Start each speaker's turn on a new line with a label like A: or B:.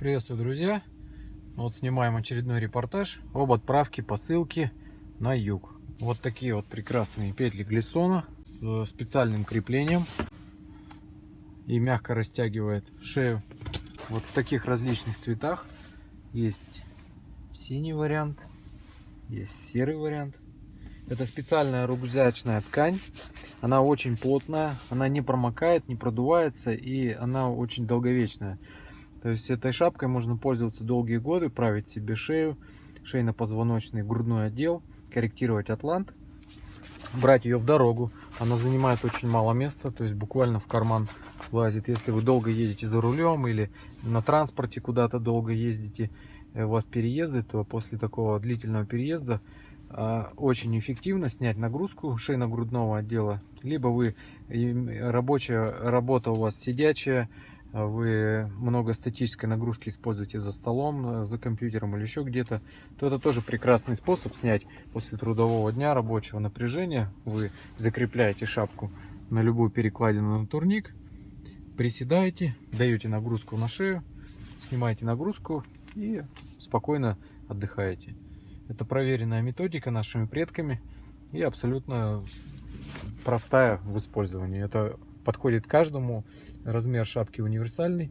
A: Приветствую, друзья! Вот снимаем очередной репортаж об отправке посылки на юг. Вот такие вот прекрасные петли глиссона с специальным креплением и мягко растягивает шею. Вот в таких различных цветах. Есть синий вариант, есть серый вариант. Это специальная рюкзачная ткань. Она очень плотная, она не промокает, не продувается и она очень долговечная. То есть этой шапкой можно пользоваться долгие годы, править себе шею, шейно-позвоночный, грудной отдел, корректировать атлант, брать ее в дорогу. Она занимает очень мало места, то есть буквально в карман влазит. Если вы долго едете за рулем или на транспорте куда-то долго ездите, э, у вас переезды, то после такого длительного переезда а, очень эффективно снять нагрузку шейно-грудного отдела. Либо вы рабочая работа у вас сидячая, вы много статической нагрузки используете за столом, э, за компьютером или еще где-то, то это тоже прекрасный способ снять после трудового дня рабочего напряжения. Вы закрепляете шапку на любую перекладину на турник, приседаете, даете нагрузку на шею, снимаете нагрузку и спокойно отдыхаете. Это проверенная методика нашими предками и абсолютно простая в использовании. Это подходит каждому. Размер шапки универсальный.